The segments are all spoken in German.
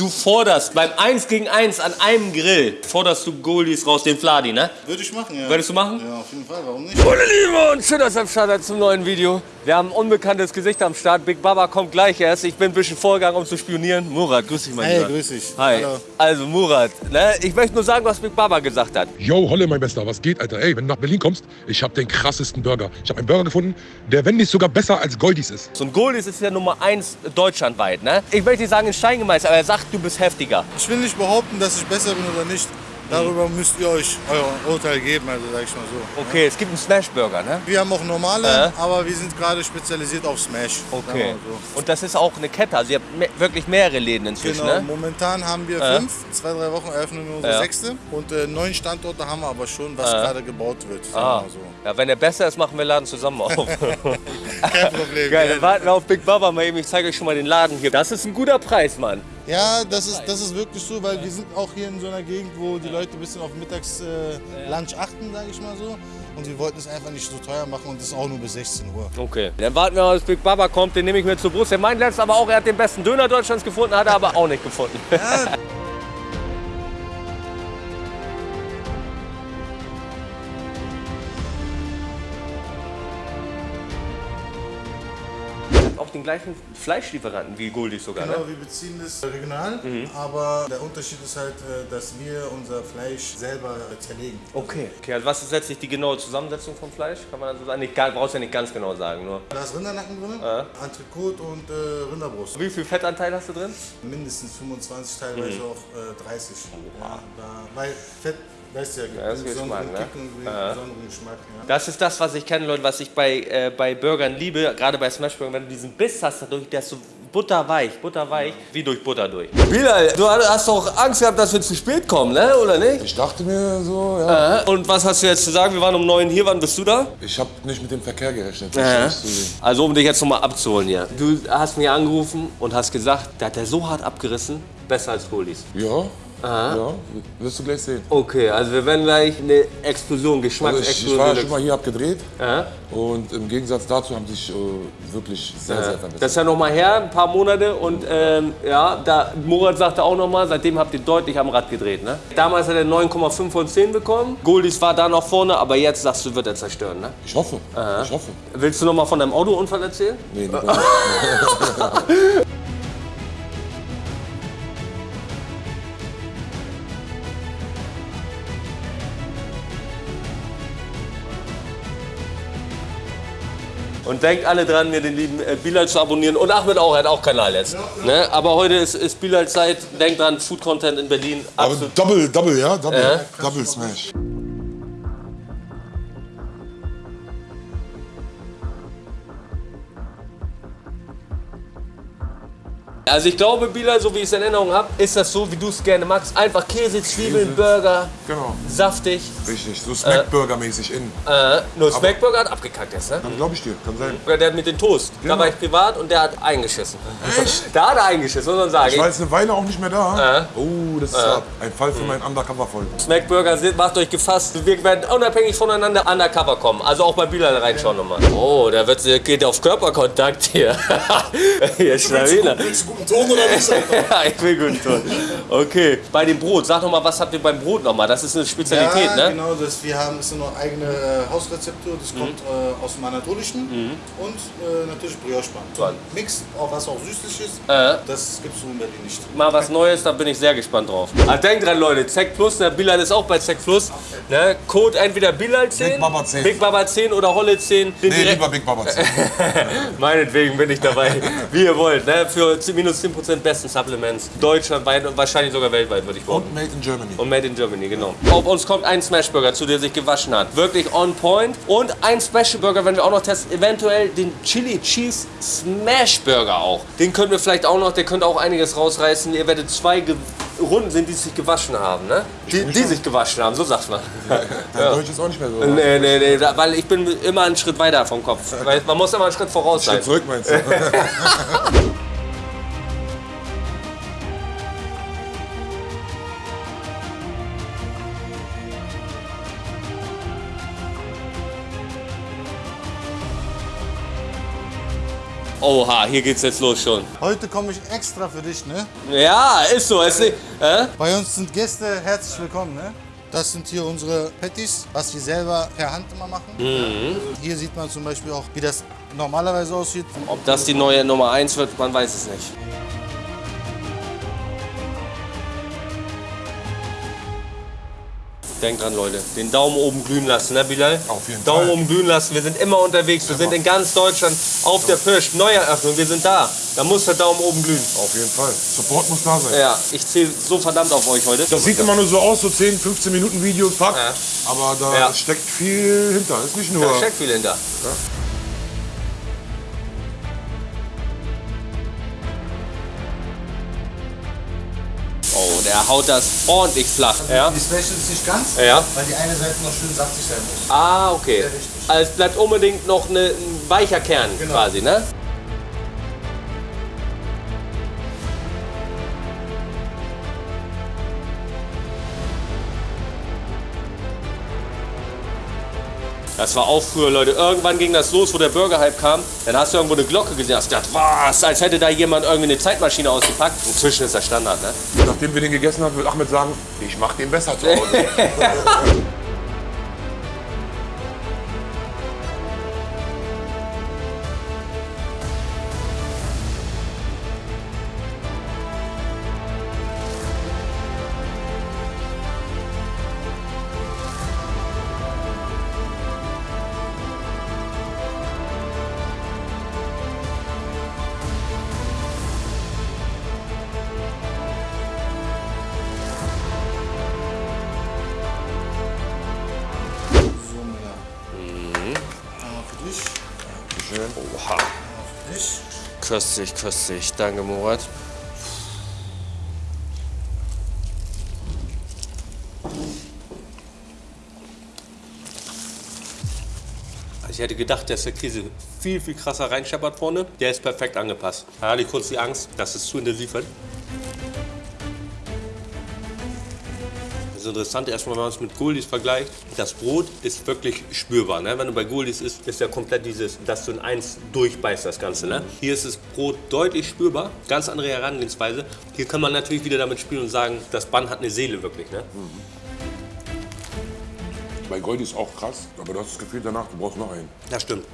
Du forderst beim 1 gegen 1 an einem Grill, forderst du Goldies raus, den Fladi, ne? Würde ich machen, ja. Würdest du machen? Ja, auf jeden Fall, warum nicht? Meine Liebe und schön, dass ihr am Start seid zum neuen Video. Wir haben ein unbekanntes Gesicht am Start. Big Baba kommt gleich erst. Ich bin ein bisschen vorgegangen, um zu spionieren. Murat, grüß dich, mein Hey, Lieber. grüß dich. Hi. Hallo. Also Murat, ne? ich möchte nur sagen, was Big Baba gesagt hat. Yo, Holle, mein Bester, was geht, Alter? Ey, wenn du nach Berlin kommst, ich habe den krassesten Burger. Ich habe einen Burger gefunden, der, wenn nicht sogar besser als Goldies ist. So ein Goldies ist ja Nummer 1 deutschlandweit. Ne? Ich möchte nicht sagen in Stein gemeißelt, aber er sagt, du bist heftiger. Ich will nicht behaupten, dass ich besser bin oder nicht. Darüber müsst ihr euch euer Urteil geben, also sag ich mal so. Okay, es gibt einen Smash-Burger, ne? Wir haben auch normale, Äh? aber wir sind gerade spezialisiert auf Smash. Okay. So. Und das ist auch eine Kette, also ihr habt me wirklich mehrere Läden inzwischen, Genau, ne? momentan haben wir Äh? fünf, zwei, drei Wochen eröffnen wir unsere Ja. sechste. Und äh, neun Standorte haben wir aber schon, was Äh? gerade gebaut wird. Ah. so. Ja, wenn er besser ist, machen wir Laden zusammen auf. Kein Problem. Geil, dann warten wir auf Big Baba mal eben. Ich zeige euch schon mal den Laden hier. Das ist ein guter Preis, Mann. Ja, das ist, das ist wirklich so, weil wir sind auch hier in so einer Gegend, wo die Leute ein bisschen auf Mittags äh, Lunch achten, sage ich mal so. Und wir wollten es einfach nicht so teuer machen und es ist auch nur bis 16 Uhr. Okay. Dann warten wir mal, bis Big Baba kommt. Den nehme ich mir zur Brust. Der meint letztens aber auch, er hat den besten Döner Deutschlands gefunden, hat er aber auch nicht gefunden. auch den gleichen Fleischlieferanten wie Goldies sogar, Genau, ne? wir beziehen das regional, aber der Unterschied ist halt, äh, dass wir unser Fleisch selber zerlegen. Okay. okay. Also was ist letztlich die genaue Zusammensetzung vom Fleisch? Kann man so sagen? Nicht, brauchst ja nicht ganz genau sagen, nur. Da ist Rindernacken drin, Ja. Entrecote und äh, Rinderbrust. Wie viel Fettanteil hast du drin? Mindestens 25, teilweise Mhm. auch äh, 30. Ja, da, weil Fett, weißt du ja, gibt Ja, das einen ist besonderen Geschmack, ne? Kick und einen Ja. besonderen Geschmack. Ja. Das ist das, was ich kenne, Leute, was ich bei, äh, bei Burgern liebe, gerade bei Smashburgern, wenn du diesen Biss hast dadurch, der ist so butterweich, butterweich, wie durch Butter durch. Bilal, du hast doch Angst gehabt, dass wir zu spät kommen, ne? oder nicht? Ich dachte mir so, ja. Äh, Und was hast du jetzt zu sagen? Wir waren um neun hier, wann bist du da? Ich habe nicht mit dem Verkehr gerechnet. Äh. Also um dich jetzt nochmal abzuholen hier. Du hast mir angerufen und hast gesagt, der hat der so hart abgerissen, besser als Goldies. Ja, ja, wirst du gleich sehen. Okay, also wir werden gleich eine Explosion, Also ich, ich Geschmacksexplosion. war schon mal hier abgedreht Aha. und im Gegensatz dazu haben sich äh, wirklich sehr, sehr verbessert. Das ist ja noch mal her, ein paar Monate und ähm, ja, da Murat sagte auch noch mal, seitdem habt ihr deutlich am Rad gedreht, ne? Damals hat er 9,5 von 10 bekommen. Goldies war da noch vorne, aber jetzt sagst du, wird er zerstören, ne? Ich hoffe, ich hoffe. Willst du noch mal von deinem Autounfall erzählen? Nee, nicht. Und denkt alle dran, mir den lieben äh, Bilal zu abonnieren. Und Ahmed auch, er hat auch Kanal jetzt. Ne? Aber heute ist, ist Bilal Zeit. Denkt dran, Food Content in Berlin. Aber Absolut. Double, Double, ja? Double, Double Smash. Also ich glaube, Bilal, so wie ich es in Erinnerung habe, ist das so, wie du es gerne magst. Einfach Käse, Zwiebeln, Burger, Genau, saftig. richtig. So Smackburger-mäßig in. Äh, nur Smackburger hat abgekackt jetzt, ne? Dann glaube ich dir, kann sein. Oder der hat mit den Toast. Da war ich privat und der hat eingeschissen. Echt? Da hat er eingeschissen, muss man sagen. Ich war jetzt eine Weile auch nicht mehr da. Äh. Oh, das ist hart. ein Fall für meinen Undercover-Folge. Smackburger macht euch gefasst. Wir werden unabhängig voneinander undercover kommen. Also auch bei Bilal reinschauen nochmal. Oh, da wird, geht auf Körperkontakt hier. hier Schlawiner. Willst du guten Ton oder nicht? Ja, ich will gut tun. Okay. Bei dem Brot, sag noch mal, was habt ihr beim Brot noch mal? Das ist eine Spezialität, ja, ne? genau, das, wir haben ist noch eigene äh, Hausrezeptur, das kommt äh, aus dem Anatolischen und äh, natürlich Brioche-Bahn. So ein Mix, auch was auch süßlich ist, Äh. das gibt es so in Berlin nicht. Mal was Neues, da bin ich sehr gespannt drauf. Ah, denkt dran, Leute, Zack Plus, der Bilal ist auch bei Zack Plus. Ne? Code entweder Bilal 10, Big Baba 10. Big Baba 10 oder Holle 10. Den Nee, direkt- lieber Big Baba. Meinetwegen bin ich dabei, wie ihr wollt. Ne? Für minus 10% besten Supplements. Deutschlandweit und wahrscheinlich sogar weltweit, würde ich behaupten. Und Made in Germany. Und Made in Germany, genau. Auf uns kommt ein Smashburger, zu der sich gewaschen hat. Wirklich on point. Und ein Special Burger, wenn wir auch noch testen, eventuell den Chili Cheese Smash Burger auch. Den können wir vielleicht auch noch, der könnte auch einiges rausreißen. Ihr werdet zwei Ge Runden sehen, die sich gewaschen haben, ne? Die, die sich gewaschen haben, so sagt man. Dein Deutsch ist auch nicht mehr so. Nee, nee, nee, da- weil ich bin immer einen Schritt weiter vom Kopf. Man muss immer einen Schritt voraus sein. Schritt zurück meinst du? Oha, hier geht's jetzt los schon. Heute komme ich extra für dich, ne? Ja, ist so. Ist äh? Bei uns sind Gäste herzlich willkommen, ne? Das sind hier unsere Patties, was wir selber per Hand immer machen. Hier sieht man zum Beispiel auch, wie das normalerweise aussieht. Ob das die neue Nummer 1 wird, man weiß es nicht. Denkt dran, Leute, den Daumen oben glühen lassen, ne, Bilal? Auf jeden Daumen Fall. oben glühen lassen. Wir sind immer unterwegs. Wir sind in ganz Deutschland auf der Pirsch. Neueröffnung, wir sind da. Da muss der Daumen oben glühen. Auf jeden Fall. Support muss da sein. Ja, ich zähle so verdammt auf euch heute. Das sieht immer nur so aus, so 10, 15 Minuten Video, fuck. Ja. Aber da Ja. steckt viel hinter. Ist nicht nur. Da steckt viel hinter. Oh, der haut das ordentlich flach. Ja. Die Special ist nicht ganz, Ja. weil die eine Seite noch schön saftig sein muss. Ah, okay. Also es bleibt unbedingt noch eine, ein weicher Kern Genau. quasi, ne? Das war auch früher, Leute. Irgendwann ging das los, wo der Burger-Hype kam. Dann hast du irgendwo eine Glocke gesehen, hast gedacht, was, als hätte da jemand irgendwie eine Zeitmaschine ausgepackt. Inzwischen ist das Standard, ne? Nachdem wir den gegessen haben, wird Ahmed sagen, ich mach den besser zu Hause. Köstlich, köstlich. Danke, Murat. Also ich hätte gedacht, dass der Käse viel, viel krasser reinscheppert vorne. Der ist perfekt angepasst. Da hatte ich kurz die Angst, dass es zu intensiv wird. Das Interessante erstmal, wenn man es mit Goldis vergleicht, das Brot ist wirklich spürbar. Ne? Wenn du bei Goldis isst, ist ja komplett dieses, dass du in eins durchbeißt das Ganze. Ne? Hier ist das Brot deutlich spürbar, ganz andere Herangehensweise. Hier kann man natürlich wieder damit spielen und sagen, das Bann hat eine Seele wirklich. Ne? Bei Goldie ist auch krass, aber du hast das Gefühl danach, du brauchst noch einen. Das stimmt.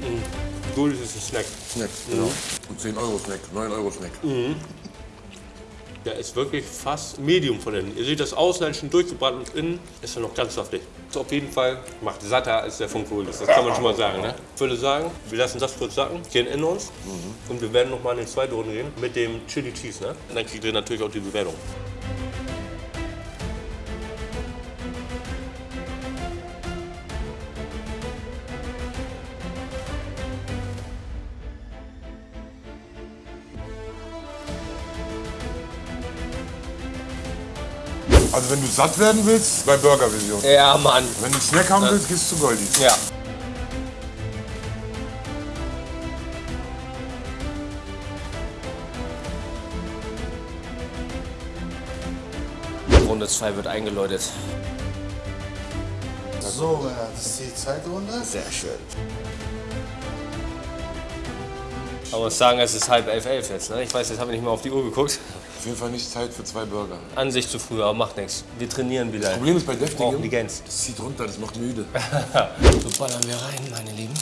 Mhm. Goldis ist ein Snack. Snack. Genau. Und 10 Euro Snack, 9 Euro Snack. Der ist wirklich fast Medium von innen. Ihr seht das außen ein bisschen durchgebrannt und innen ist er noch ganz saftig. Ist auf jeden Fall macht satter als der Kohl. Das kann man schon mal sagen. Ne? Ich würde sagen, wir lassen das kurz sacken, gehen in uns und wir werden noch mal in die zweite Runde gehen mit dem Chili Cheese. Ne? Und dann kriegt ihr natürlich auch die Bewertung. Also wenn du satt werden willst, bei Burger-Vision. Ja, Mann. Wenn du einen Snack haben willst, gehst du zu Goldie. Ja. Runde 2 wird eingeläutet. So, Mila, das ist die zweite Runde. Sehr schön. Man muss sagen, es ist halb elf, elf jetzt. Ne? Ich weiß, jetzt haben wir nicht mehr auf die Uhr geguckt. Auf jeden Fall nicht Zeit für zwei Burger. An sich zu früh, aber macht nichts. Wir trainieren wieder. Problem ist bei die Deftigem, das zieht runter, das macht müde. So ballern wir rein, meine Lieben.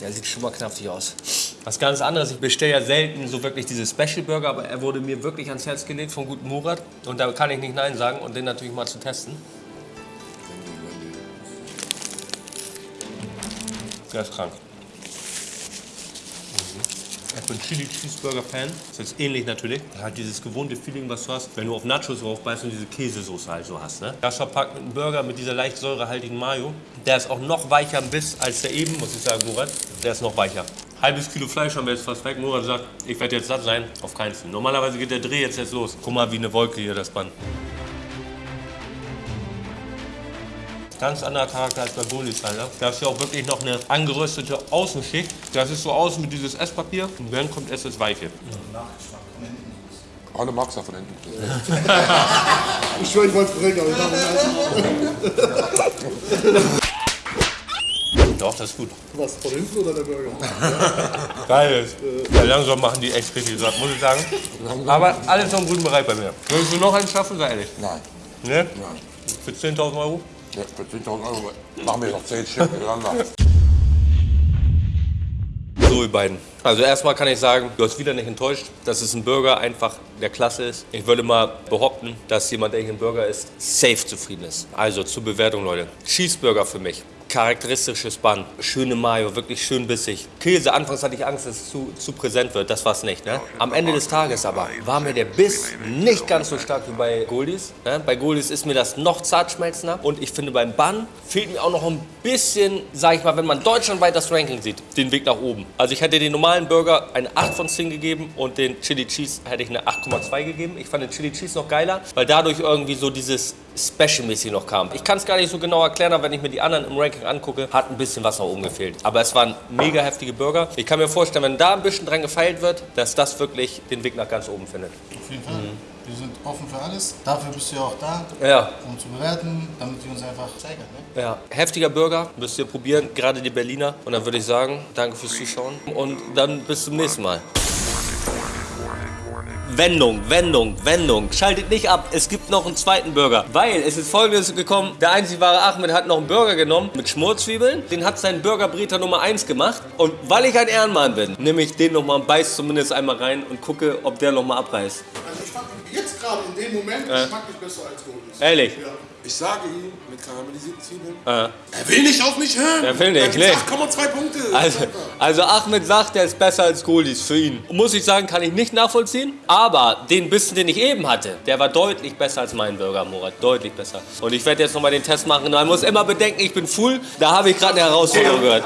Der sieht schon mal knaftig aus. Was ganz anderes, ich bestelle ja selten so wirklich diese Special Burger, aber er wurde mir wirklich ans Herz gelegt vom guten Murat. Und da kann ich nicht Nein sagen und den natürlich mal zu testen. Der ist krank. Ich bin Chili Cheeseburger Fan. Das ist ähnlich natürlich. Hat dieses gewohnte Feeling, was du hast, wenn du auf Nachos draufbeißt und diese Käsesoße halt so hast. Ne? Das verpackt mit einem Burger mit dieser leicht säurehaltigen Mayo. Der ist auch noch weicher im Biss als der eben, muss ich sagen, Murat. Der ist noch weicher. Halbes Kilo Fleisch haben wir jetzt fast weg. Murat sagt, ich werde jetzt satt sein. Auf keinen Fall. Normalerweise geht der Dreh jetzt, jetzt los. Guck mal, wie eine Wolke hier das Band. Ganz anderer Charakter als bei Golis, Alter. Da ist ja auch wirklich noch eine angeröstete Außenschicht. Das ist so außen mit dieses Esspapier und dann kommt erst das Weiche. Alle magst du von hinten. Ich schwöre, ich wollte es bringen, aber ich mache Doch, das ist gut. Was, von hinten oder der Burger? Geil. Ja, langsam machen die echt richtig satt, muss ich sagen. Aber alles noch im guten Bereich bei mir. Willst du noch einen schaffen, sei ehrlich? Nein. Ne? Nein. Für 10.000 Euro? Ja, für 10.000 Euro machen wir noch 10 Stück miteinander. So, ihr beiden. Also erstmal kann ich sagen, du hast wieder nicht enttäuscht, dass es ein Burger einfach der Klasse ist. Ich würde mal behaupten, dass jemand, der hier ein Burger isst, safe zufrieden ist. Also zur Bewertung, Leute. Cheeseburger für mich. Charakteristisches Bun, schöne Mayo, wirklich schön bissig. Käse, anfangs hatte ich Angst, dass es zu, zu präsent wird, das war es nicht. Ne? Am Ende des Tages aber war mir der Biss nicht ganz so stark wie bei Goldies. Ne? Bei Goldies ist mir das noch zartschmelzender und ich finde beim Bun fehlt mir auch noch ein bisschen, sag ich mal, wenn man deutschlandweit das Ranking sieht, den Weg nach oben. Also ich hätte den normalen Burger eine 8 von 10 gegeben und den Chili Cheese hätte ich eine 8,2 gegeben. Ich fand den Chili Cheese noch geiler, weil dadurch irgendwie so dieses Special-mäßig noch kam. Ich kann es gar nicht so genau erklären, aber wenn ich mir die anderen im Ranking angucke, hat ein bisschen was nach oben gefehlt. Aber es waren mega heftige Burger. Ich kann mir vorstellen, wenn da ein bisschen dran gefeilt wird, dass das wirklich den Weg nach ganz oben findet. Auf jeden Fall. Wir sind offen für alles. Dafür bist du ja auch da, Ja, um zu bewerten, damit wir uns einfach zeigen. Ne? ja. Heftiger Burger, müsst ihr probieren, gerade die Berliner. Und dann würde ich sagen, danke fürs Zuschauen und dann bis zum nächsten Mal. Wendung, Wendung, Wendung. Schaltet nicht ab, es gibt noch einen zweiten Burger. Weil es ist folgendes gekommen, der einzig wahre Ahmed hat noch einen Burger genommen mit Schmorzwiebeln. Den hat sein Burgerbreter Nummer 1 gemacht. Und weil ich ein Ehrenmann bin, nehme ich den nochmal, beiß zumindest einmal rein und gucke, ob der nochmal abreißt. Also ich fand jetzt gerade in dem Moment geschmacklich besser als Goldies. Ehrlich? Ja. Ich sage ihm mit karamellisierten Zwiebeln, Ja. er will nicht auf mich hören. Er will nicht, Er nee. 8,2 Punkte. Also, also Ahmed sagt, der ist besser als Golis für ihn. Muss ich sagen, kann ich nicht nachvollziehen. Aber den Bissen, den ich eben hatte, der war deutlich besser als mein Burger, Murat. Deutlich besser. Und ich werde jetzt nochmal den Test machen. Man muss immer bedenken, ich bin full. Da habe ich gerade eine Herausforderung gehört.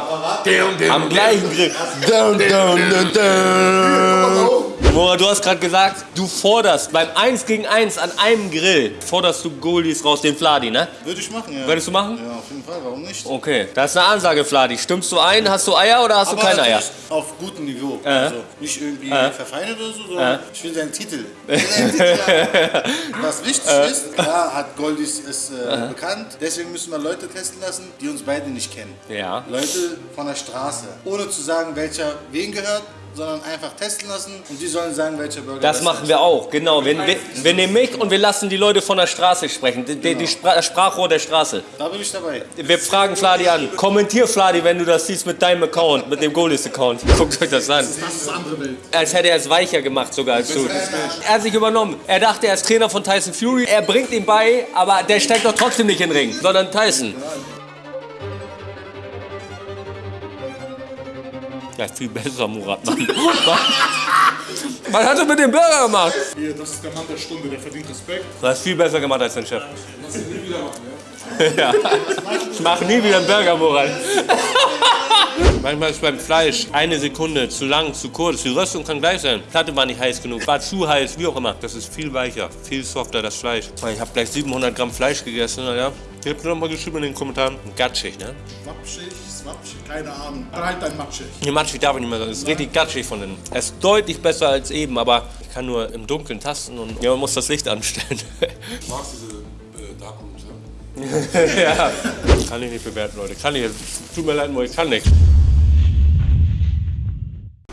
Am gleichen Grill. Dun, dun, dun, dun. Murat, du hast gerade gesagt, du forderst beim 1 gegen 1 an einem Grill, forderst du Golis raus, den Fladi, ne? Würde ich machen, ja. Würdest du machen? Ja, auf jeden Fall, warum nicht? Okay, das ist eine Ansage, Fladi. Stimmst du ein? Hast du Eier oder hast du keine Eier? auf gutem Niveau. Also nicht irgendwie verfeinert oder so, sondern ich will seinen Titel. Ich will seinen Titel. Was wichtig ist, klar hat Goldies es äh, bekannt, deswegen müssen wir Leute testen lassen, die uns beide nicht kennen. Ja. Leute von der Straße. Ohne zu sagen, welcher wen gehört, sondern einfach testen lassen und die sollen sagen, welcher Burger Das machen ist. wir auch, genau. Wir, wir, wir nehmen mich und wir lassen die Leute von der Straße sprechen. Die, die, die Spra das Sprachrohr der Straße. Da bin ich dabei. Wir fragen Fladi an. Kommentier Fladi, wenn du das siehst mit deinem Account, mit dem Goalies-Account. Guckt euch das an. Das ist andere Welt. Als hätte er es weicher gemacht sogar als du. Er hat sich übernommen. Er dachte, er ist Trainer von Tyson Fury. Er bringt ihm bei, aber der steigt doch trotzdem nicht in den Ring, sondern Tyson. Ja, viel besser, Murat. Mann. Was hast du mit dem Burger gemacht? Hier, das ist der Mann der Stunde, der verdient Respekt. Du hast viel besser gemacht als dein Chef. Ja. Ich mache nie wieder einen Burger, Murat. Manchmal ist beim Fleisch eine Sekunde zu lang, zu kurz. Die Röstung kann gleich sein. Platte war nicht heiß genug, war zu heiß, wie auch immer. Das ist viel weicher, viel softer, das Fleisch. Ich habe gleich 700 Gramm Fleisch gegessen. Ja. Ihr habt noch mal geschrieben in den Kommentaren. Gatschig, ne? Swapschig, swapschig, keine Ahnung. Aber halt dein Matschig. Nee, matschig darf ich nicht mehr sagen. Es ist richtig gatschig von innen. Es ist deutlich besser als eben, aber ich kann nur im Dunkeln tasten und ja, man muss das Licht anstellen. Ich mag diese. Ja. Kann ich nicht bewerten, Leute. Kann ich. Tut mir leid, nur ich kann nicht.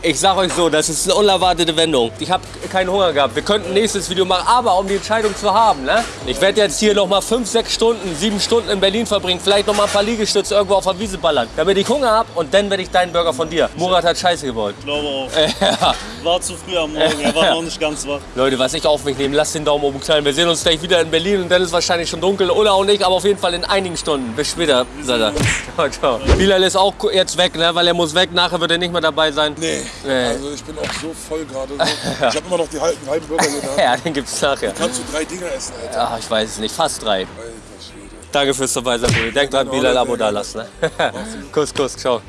Ich sag euch so, das ist eine unerwartete Wendung. Ich habe keinen Hunger gehabt. Wir könnten ein nächstes Video machen, aber um die Entscheidung zu haben, ne? Ich werde jetzt hier noch mal 5, 6 Stunden, 7 Stunden in Berlin verbringen, vielleicht noch mal ein paar Liegestütze irgendwo auf der Wiese ballern, damit ich Hunger habe und dann werde ich deinen Burger von dir. Murat hat Scheiße gebaut. Ich glaube auch. Ja. War zu früh am Morgen, er war noch nicht ganz wach. Leute, was ich auf mich nehme, lasst den Daumen oben knallen. Wir sehen uns gleich wieder in Berlin und dann ist wahrscheinlich schon dunkel oder auch nicht, aber auf jeden Fall in einigen Stunden. Bis später, er. Ciao, ciao. Bilal ist auch jetzt weg, ne? weil er muss weg. Nachher wird er nicht mehr dabei sein. Nee, Nee. also ich bin auch so voll gerade. So. Ich habe immer noch die halben, halben Burger hier da. Ja, den gibt's nachher. Kannst du drei Dinger essen, Alter? Ja, ich weiß es nicht, fast drei. Alter Schwede. Danke fürs dabei sein, Bruder. Denkt dran, Bilal Abo da lassen. Ne? Kuss, Kuss, ciao.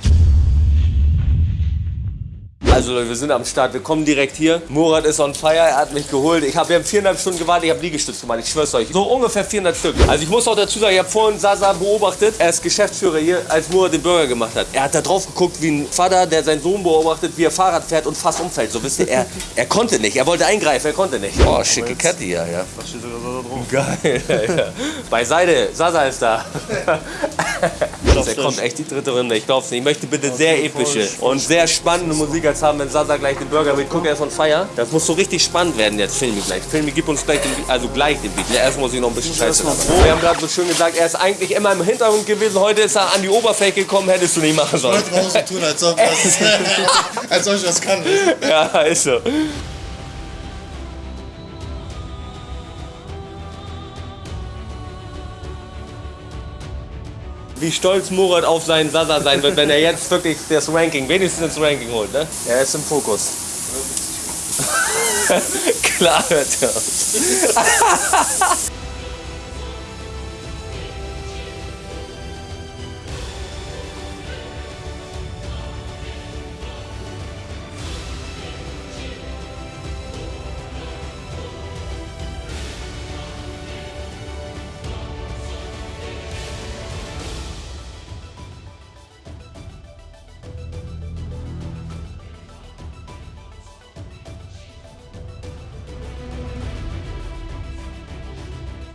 Also Leute, wir sind am Start, wir kommen direkt hier. Murat ist on fire, er hat mich geholt. Ich habe wir haben viereinhalb Stunden gewartet, ich habe Liegestütze gemacht, ich schwör's euch. So ungefähr 400 Stück. Also ich muss auch dazu sagen, ich habe vorhin Sasa beobachtet. Er ist Geschäftsführer hier, als Murat den Burger gemacht hat. Er hat da drauf geguckt wie ein Vater, der seinen Sohn beobachtet, wie er Fahrrad fährt und fast umfällt. So wisst ihr, er, er konnte nicht, er wollte eingreifen, er konnte nicht. Oh, schicke Kette hier, ja. Was steht sogar so da drauf? Geil, ja. Beiseite, Sasa ist da. Frisch. kommt echt die dritte Runde, ich glaub's nicht. Ich möchte bitte sehr epische und sehr spannende Musik jetzt haben, wenn Sasa gleich den Burger mit Guck erst on Fire. Das muss so richtig spannend werden jetzt, Filmi gleich. Filmi, gib uns gleich den Beat, also gleich den Beat. Ja, erst muss ich noch ein bisschen Scheiße. Wir haben gerade so schön gesagt, er ist eigentlich immer im Hintergrund gewesen, heute ist er an die Oberfläche gekommen, hättest du nicht machen sollen. Leute brauchen so tun, als ob, als ob ich das kann. Ja, ist so. Wie stolz Murat auf seinen Sasa sein wird, wenn er jetzt wirklich das Ranking, wenigstens das Ranking holt, ne? Er ist im Fokus. Klar hört er.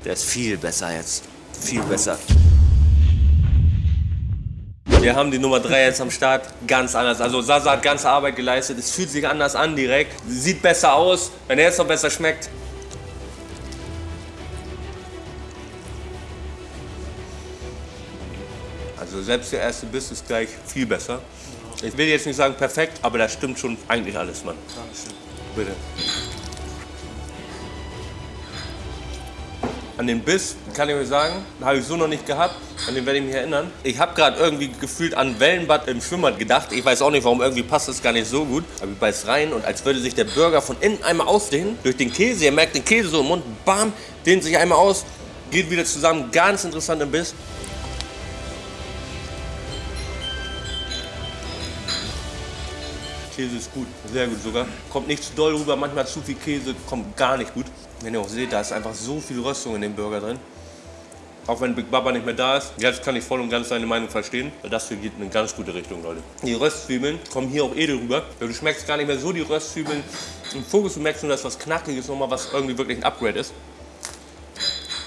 Der ist viel besser jetzt. Viel besser. Wir haben die Nummer 3 jetzt am Start. Ganz anders. Also Sasa hat ganze Arbeit geleistet. Es fühlt sich anders an direkt. Sieht besser aus. Wenn er jetzt noch besser schmeckt. Also selbst der erste Biss ist gleich viel besser. Ich will jetzt nicht sagen perfekt, aber da stimmt schon eigentlich alles, Mann. Bitte. An den Biss kann ich euch sagen, habe ich so noch nicht gehabt. An den werde ich mich erinnern. Ich habe gerade irgendwie gefühlt an Wellenbad im Schwimmbad gedacht. Ich weiß auch nicht warum, irgendwie passt das gar nicht so gut. Aber ich beiß rein und als würde sich der Burger von innen einmal ausdehnen. Durch den Käse, ihr merkt den Käse so im Mund, bam, dehnt sich einmal aus, geht wieder zusammen. Ganz interessant im Biss. Käse ist gut, sehr gut sogar. Kommt nicht zu doll rüber, manchmal zu viel Käse, kommt gar nicht gut. Wenn ihr auch seht, da ist einfach so viel Röstung in dem Burger drin. Auch wenn Big Baba nicht mehr da ist, jetzt kann ich voll und ganz seine Meinung verstehen. weil Das hier geht in eine ganz gute Richtung, Leute. Die Röstzwiebeln kommen hier auch edel rüber. Du schmeckst gar nicht mehr so die Röstzwiebeln im Fokus. Du merkst nur, dass was Knackiges nochmal, was irgendwie wirklich ein Upgrade ist.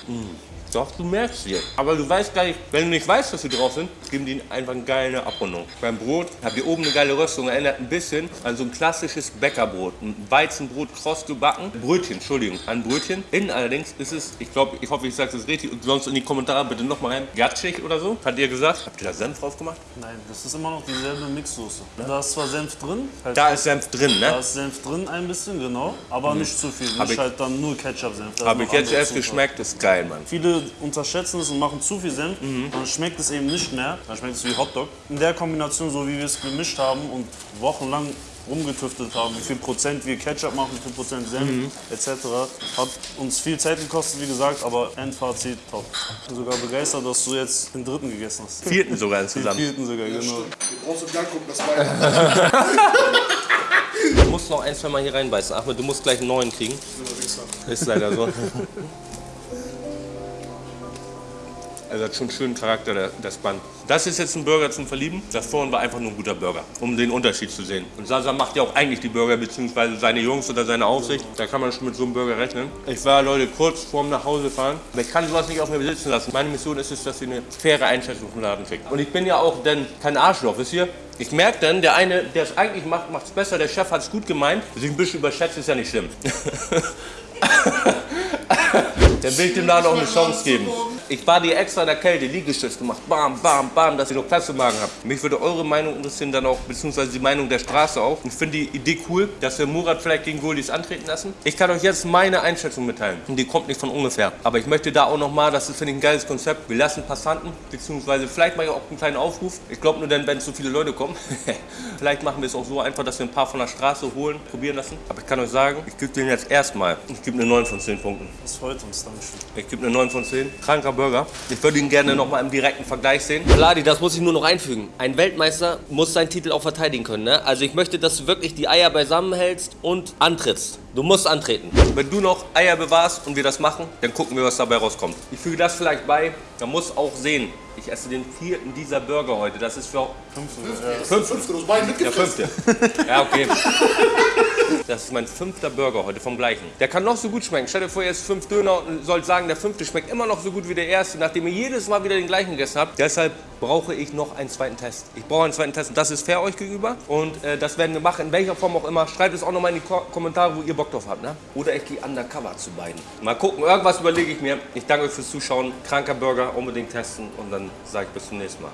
Mm. Doch, du merkst sie. Aber du weißt gar nicht, wenn du nicht weißt, was sie drauf sind, geben die einfach eine geile Abrundung. Beim Brot habt ihr oben eine geile Röstung, erinnert ein bisschen an so ein klassisches Bäckerbrot. Ein Weizenbrot, kross gebacken. Brötchen, Entschuldigung, ein Brötchen. Innen allerdings ist es, ich glaube, ich hoffe, ich sage es richtig, und sonst in die Kommentare bitte nochmal rein, gatschig oder so. Hat ihr gesagt? Habt ihr da Senf drauf gemacht? Nein, das ist immer noch dieselbe Mixsoße. Da ist zwar Senf drin, halt Da ist Senf drin, da ne? ist Senf drin ein bisschen, genau, aber nicht zu viel. Hab Nicht ich- halt dann nur Ketchup-Senf. Da Habe ich jetzt erst Zutaten. geschmeckt, ist geil, Mann. Viele unterschätzen es und machen zu viel Senf, Mhm. dann schmeckt es eben nicht mehr. Dann schmeckt es wie Hotdog. In der Kombination, so wie wir es gemischt haben und wochenlang rumgetüftelt haben, wie viel Prozent wir Ketchup machen, wie viel Prozent Senf Mhm. etc. Hat uns viel Zeit gekostet, wie gesagt, aber Endfazit top. Ich bin sogar begeistert, dass du jetzt den dritten gegessen hast. Vierten sogar Den insgesamt. vierten sogar, genau. Du brauchst im Gang gucken, das weiter. Du musst noch ein, zwei Mal hier reinbeißen. Ahmed, du musst gleich einen neuen kriegen. Ist leider so. Also hat schon einen schönen Charakter, das Band. Das ist jetzt ein Burger zum Verlieben. Das vorhin war einfach nur ein guter Burger, um den Unterschied zu sehen. Und Sasa macht ja auch eigentlich die Burger, beziehungsweise seine Jungs oder seine Aufsicht. Da kann man schon mit so einem Burger rechnen. Ich war, Leute, kurz vorm Nachhausefahren. Aber ich kann sowas nicht auf mir besitzen lassen. Meine Mission ist es, dass ihr eine faire Einschätzung vom Laden kriegt. Und ich bin ja auch dann kein Arschloch, wisst ihr? Ich merke dann, der eine, der es eigentlich macht, macht es besser. Der Chef hat es gut gemeint. Sich ein bisschen überschätzt, ist ja nicht schlimm. Dann will ich dem Laden auch eine Chance geben. Ich war dir extra in der Kälte, Liegestütz gemacht, bam, bam, bam, dass ihr noch Platz im Magen habt. Mich würde eure Meinung interessieren, dann auch, beziehungsweise die Meinung der Straße auch. Ich finde die Idee cool, dass wir Murat vielleicht gegen Goldis antreten lassen. Ich kann euch jetzt meine Einschätzung mitteilen. Und die kommt nicht von ungefähr. Aber ich möchte da auch nochmal, das ist, finde ich, ein geiles Konzept. Wir lassen Passanten, beziehungsweise vielleicht mache ich auch einen kleinen Aufruf. Ich glaube nur dann, wenn so viele Leute kommen. vielleicht machen wir es auch so einfach, dass wir ein paar von der Straße holen, probieren lassen. Aber ich kann euch sagen, ich gebe denen jetzt erstmal, ich gebe eine 9 von 10 Punkten. Das freut uns, Dankeschön. Ich gebe eine 9 von 10. Kranker Burger. Ich würde ihn gerne noch mal im direkten Vergleich sehen. Vladi, das muss ich nur noch einfügen. Ein Weltmeister muss seinen Titel auch verteidigen können. Ne? Also ich möchte, dass du wirklich die Eier beisammen hältst und antrittst. Du musst antreten. Wenn du noch Eier bewahrst und wir das machen, dann gucken wir, was dabei rauskommt. Ich füge das vielleicht bei. Man muss auch sehen, ich esse den vierten dieser Burger heute. Das ist für... Fünfte, hast beide Der mitgefressen. fünfte. Ja, okay. Das ist mein fünfter Burger heute vom gleichen. Der kann noch so gut schmecken. Stell dir vor, ihr esst fünf Döner und sollt sagen, der fünfte schmeckt immer noch so gut wie der erste, nachdem ihr jedes Mal wieder den gleichen gegessen habt. Deshalb brauche ich noch einen zweiten Test. Ich brauche einen zweiten Test und das ist fair euch gegenüber. Und äh, das werden wir machen, in welcher Form auch immer. Schreibt es auch nochmal in die Ko Kommentare, wo ihr Bock drauf habt. Ne? Oder ich gehe undercover zu beiden. Mal gucken, irgendwas überlege ich mir. Ich danke euch fürs Zuschauen. Kranker Burger unbedingt testen und dann sage ich bis zum nächsten Mal.